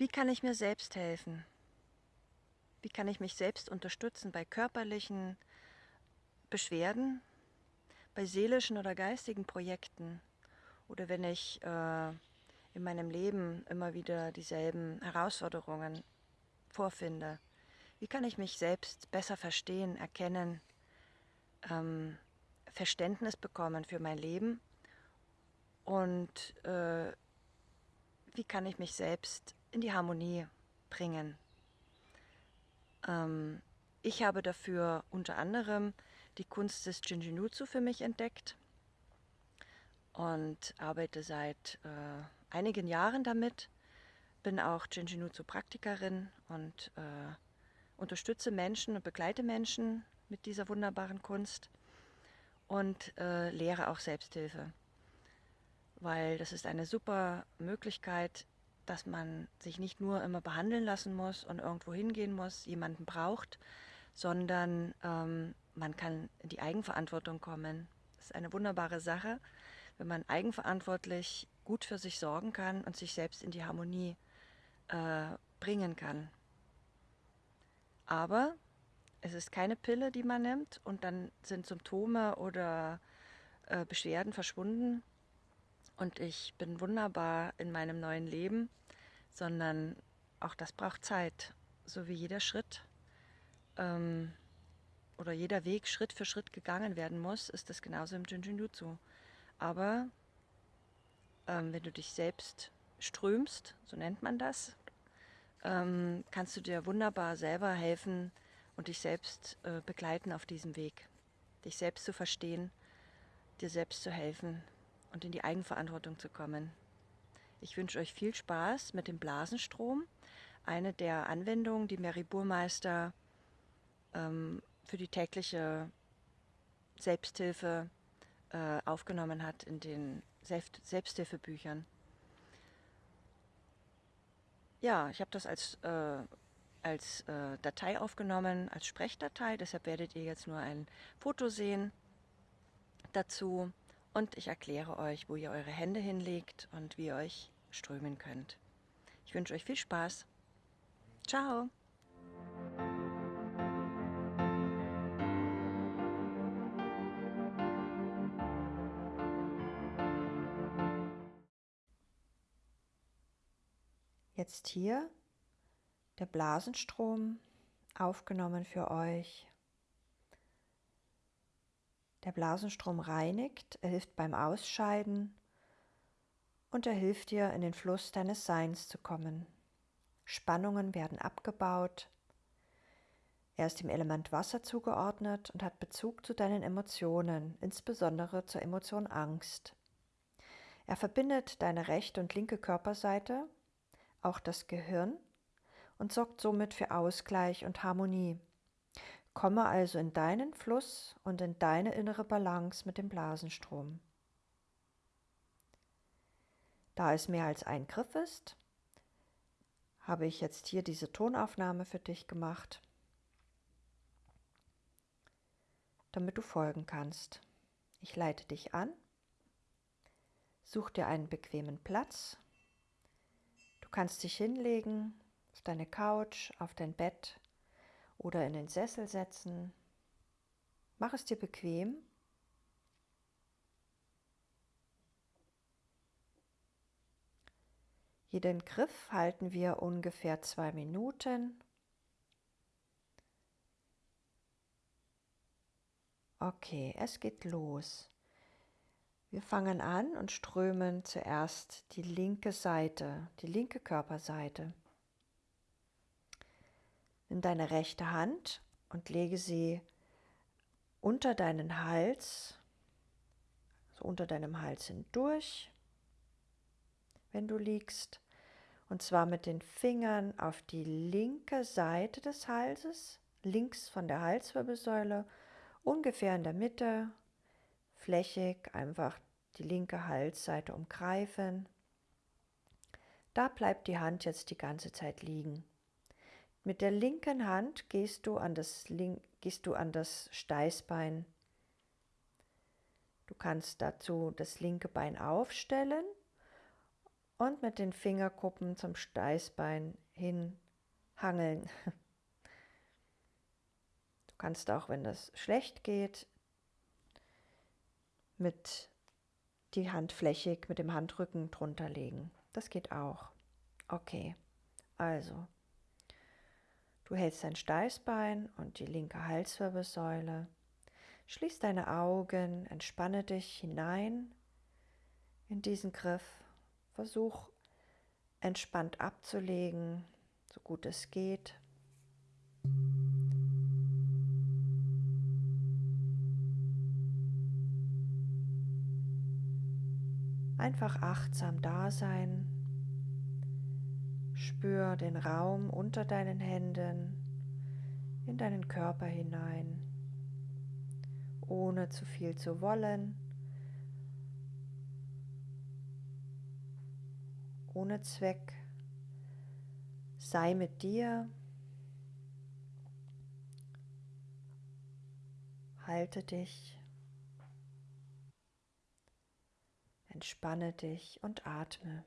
Wie kann ich mir selbst helfen? Wie kann ich mich selbst unterstützen bei körperlichen Beschwerden, bei seelischen oder geistigen Projekten oder wenn ich äh, in meinem Leben immer wieder dieselben Herausforderungen vorfinde? Wie kann ich mich selbst besser verstehen, erkennen, ähm, Verständnis bekommen für mein Leben und äh, wie kann ich mich selbst in die Harmonie bringen? Ähm, ich habe dafür unter anderem die Kunst des Jinjinutsu für mich entdeckt und arbeite seit äh, einigen Jahren damit. Bin auch Jinjinutsu-Praktikerin und äh, unterstütze Menschen und begleite Menschen mit dieser wunderbaren Kunst und äh, lehre auch Selbsthilfe, weil das ist eine super Möglichkeit, dass man sich nicht nur immer behandeln lassen muss und irgendwo hingehen muss, jemanden braucht, sondern ähm, man kann in die Eigenverantwortung kommen. Das ist eine wunderbare Sache, wenn man eigenverantwortlich gut für sich sorgen kann und sich selbst in die Harmonie äh, bringen kann. Aber es ist keine Pille, die man nimmt und dann sind Symptome oder äh, Beschwerden verschwunden und ich bin wunderbar in meinem neuen Leben, sondern auch das braucht Zeit, so wie jeder Schritt ähm, oder jeder Weg Schritt für Schritt gegangen werden muss, ist das genauso im Jinjinjutsu. Aber ähm, wenn du dich selbst strömst, so nennt man das, ähm, kannst du dir wunderbar selber helfen und dich selbst äh, begleiten auf diesem Weg. Dich selbst zu verstehen, dir selbst zu helfen und in die Eigenverantwortung zu kommen. Ich wünsche euch viel Spaß mit dem Blasenstrom, eine der Anwendungen, die Mary Burmeister ähm, für die tägliche Selbsthilfe äh, aufgenommen hat in den Selbst Selbsthilfebüchern. Ja, ich habe das als, äh, als äh, Datei aufgenommen, als Sprechdatei. Deshalb werdet ihr jetzt nur ein Foto sehen dazu. Und ich erkläre euch, wo ihr eure Hände hinlegt und wie ihr euch strömen könnt. Ich wünsche euch viel Spaß. Ciao. Jetzt hier der Blasenstrom aufgenommen für euch. Der Blasenstrom reinigt, er hilft beim Ausscheiden und er hilft dir, in den Fluss deines Seins zu kommen. Spannungen werden abgebaut. Er ist dem Element Wasser zugeordnet und hat Bezug zu deinen Emotionen, insbesondere zur Emotion Angst. Er verbindet deine rechte und linke Körperseite auch das Gehirn und sorgt somit für Ausgleich und Harmonie. Komme also in deinen Fluss und in deine innere Balance mit dem Blasenstrom. Da es mehr als ein Griff ist, habe ich jetzt hier diese Tonaufnahme für dich gemacht, damit du folgen kannst. Ich leite dich an, such dir einen bequemen Platz Du kannst dich hinlegen, auf deine Couch, auf dein Bett oder in den Sessel setzen. Mach es dir bequem. Jeden Griff halten wir ungefähr zwei Minuten. Okay, es geht los. Wir fangen an und strömen zuerst die linke Seite, die linke Körperseite. Nimm deine rechte Hand und lege sie unter deinen Hals, so unter deinem Hals hindurch, wenn du liegst, und zwar mit den Fingern auf die linke Seite des Halses, links von der Halswirbelsäule, ungefähr in der Mitte flächig einfach die linke Halsseite umgreifen. Da bleibt die Hand jetzt die ganze Zeit liegen. Mit der linken Hand gehst du an das, gehst du an das Steißbein. Du kannst dazu das linke Bein aufstellen und mit den Fingerkuppen zum Steißbein hin hangeln. Du kannst auch, wenn das schlecht geht, mit die Hand flächig mit dem Handrücken drunter legen. Das geht auch. Okay, also du hältst dein Steißbein und die linke Halswirbelsäule. Schließ deine Augen, entspanne dich hinein in diesen Griff. Versuch entspannt abzulegen, so gut es geht. Einfach achtsam da sein. Spür den Raum unter deinen Händen in deinen Körper hinein, ohne zu viel zu wollen, ohne Zweck. Sei mit dir. Halte dich. Entspanne dich und atme.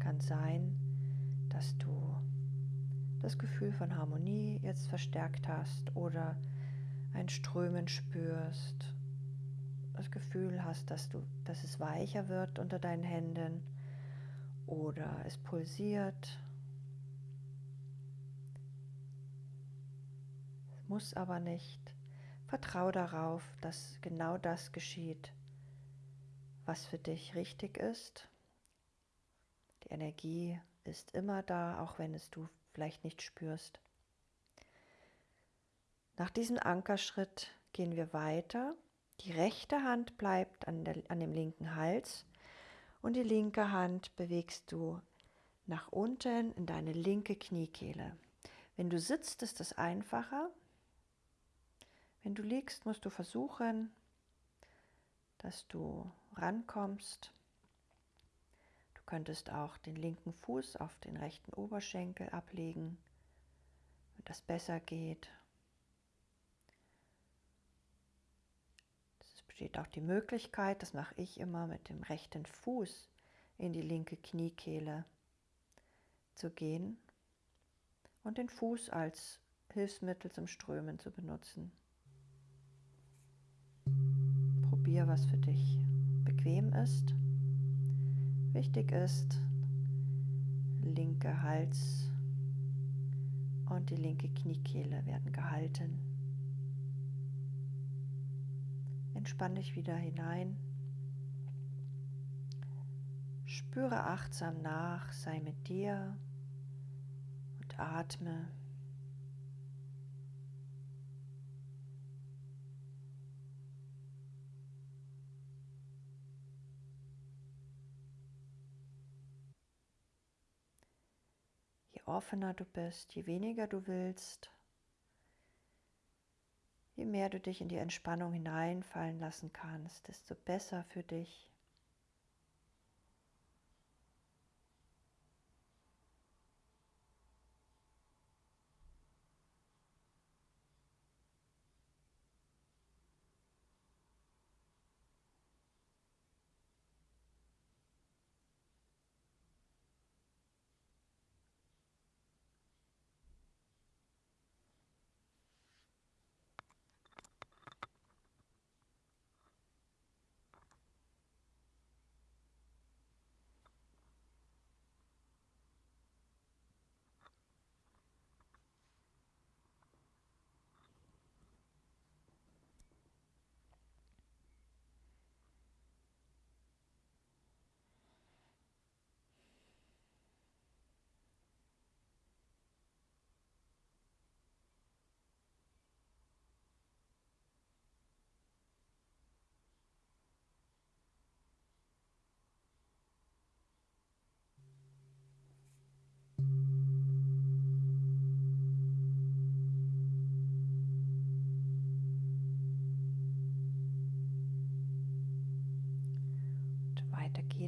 Kann sein, dass du das Gefühl von Harmonie jetzt verstärkt hast oder ein Strömen spürst, das Gefühl hast, dass, du, dass es weicher wird unter deinen Händen oder es pulsiert. Muss aber nicht. Vertrau darauf, dass genau das geschieht, was für dich richtig ist Energie ist immer da, auch wenn es du vielleicht nicht spürst. Nach diesem Ankerschritt gehen wir weiter. Die rechte Hand bleibt an, der, an dem linken Hals und die linke Hand bewegst du nach unten in deine linke Kniekehle. Wenn du sitzt, ist es einfacher. Wenn du liegst, musst du versuchen, dass du rankommst könntest auch den linken Fuß auf den rechten Oberschenkel ablegen, wenn das besser geht. Es besteht auch die Möglichkeit, das mache ich immer mit dem rechten Fuß in die linke Kniekehle zu gehen und den Fuß als Hilfsmittel zum Strömen zu benutzen. Probier, was für dich bequem ist. Wichtig ist, linke Hals und die linke Kniekehle werden gehalten. Entspann dich wieder hinein. Spüre achtsam nach, sei mit dir und atme. Je offener du bist, je weniger du willst, je mehr du dich in die Entspannung hineinfallen lassen kannst, desto besser für dich.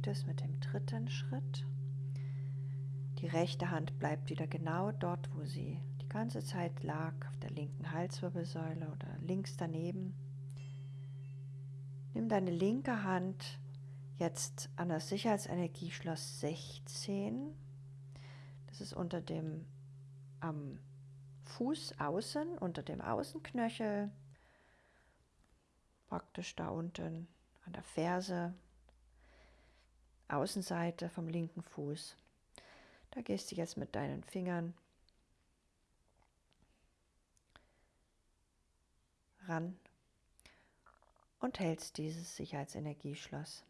Geht es mit dem dritten Schritt. Die rechte Hand bleibt wieder genau dort, wo sie die ganze Zeit lag, auf der linken Halswirbelsäule oder links daneben. Nimm deine linke Hand jetzt an das Sicherheitsenergieschloss 16. Das ist unter dem am Fuß außen, unter dem Außenknöchel, praktisch da unten an der Ferse Außenseite vom linken Fuß. Da gehst du jetzt mit deinen Fingern ran und hältst dieses Sicherheitsenergieschloss.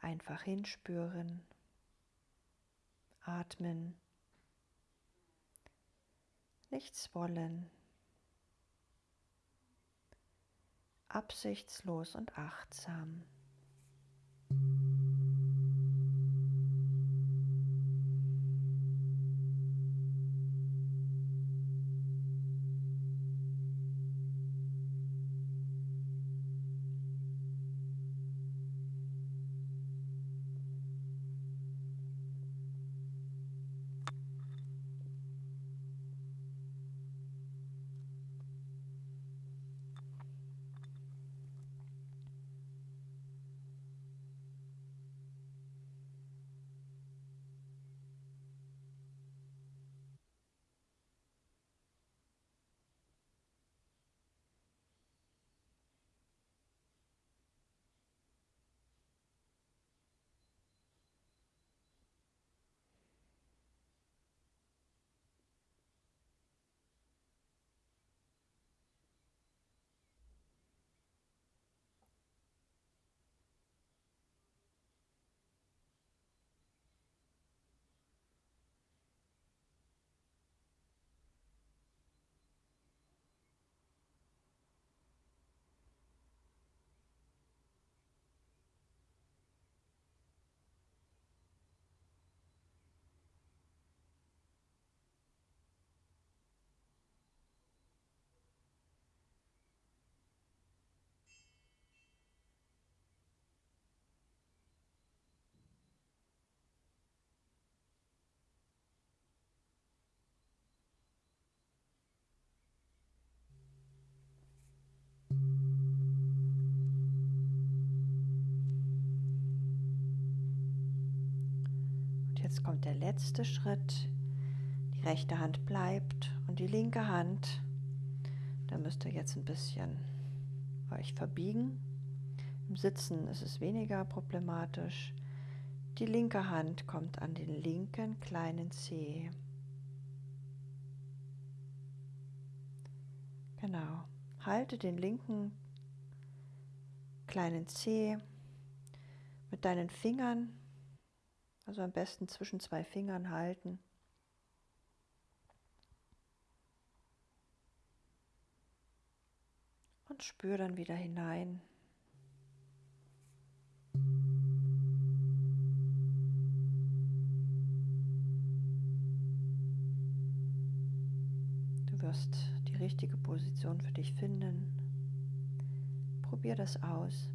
Einfach hinspüren, atmen, nichts wollen. Absichtslos und achtsam. Jetzt kommt der letzte Schritt. Die rechte Hand bleibt und die linke Hand, da müsst ihr jetzt ein bisschen euch verbiegen. Im Sitzen ist es weniger problematisch. Die linke Hand kommt an den linken kleinen Zeh. Genau. Halte den linken kleinen Zeh mit deinen Fingern, also am besten zwischen zwei Fingern halten. Und spür dann wieder hinein wirst die richtige Position für dich finden. Probier das aus.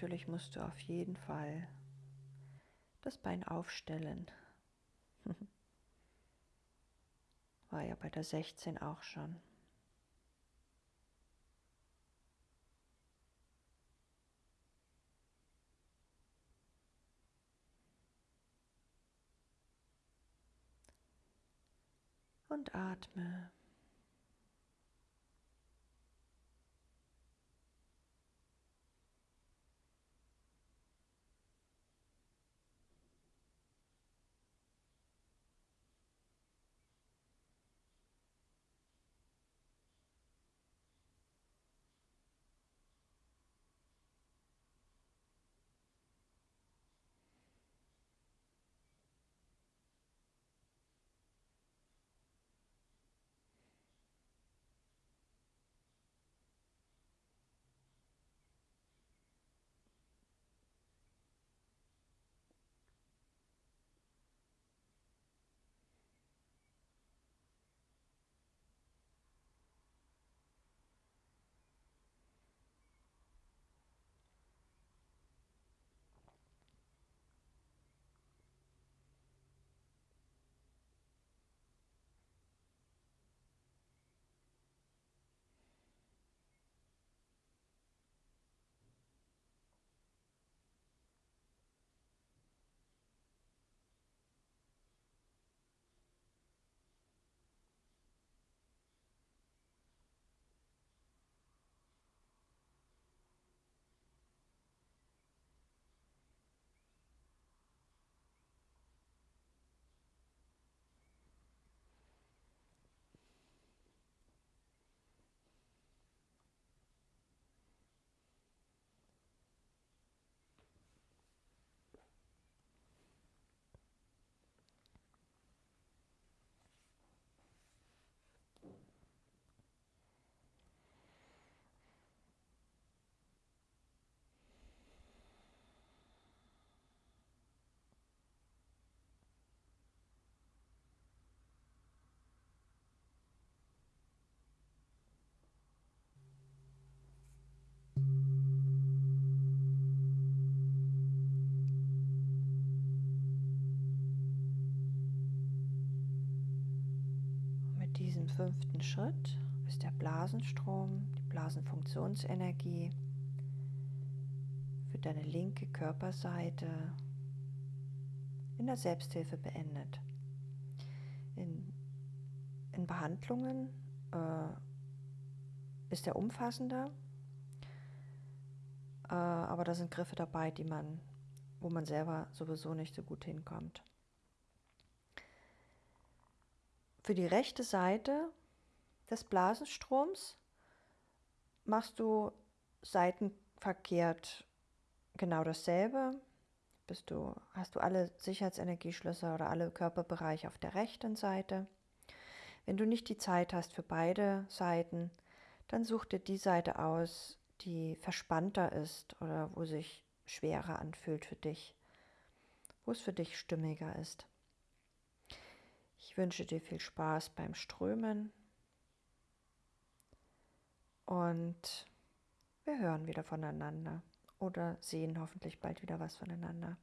Natürlich musst du auf jeden Fall das Bein aufstellen. War ja bei der 16 auch schon. Und atme. Fünften Schritt ist der Blasenstrom, die Blasenfunktionsenergie für deine linke Körperseite in der Selbsthilfe beendet. In, in Behandlungen äh, ist er umfassender, äh, aber da sind Griffe dabei, die man, wo man selber sowieso nicht so gut hinkommt. Für die rechte Seite des Blasenstroms machst du seitenverkehrt genau dasselbe. Bist du, hast du alle Sicherheitsenergieschlösser oder alle Körperbereiche auf der rechten Seite. Wenn du nicht die Zeit hast für beide Seiten, dann such dir die Seite aus, die verspannter ist oder wo sich schwerer anfühlt für dich, wo es für dich stimmiger ist. Ich wünsche dir viel Spaß beim Strömen und wir hören wieder voneinander oder sehen hoffentlich bald wieder was voneinander.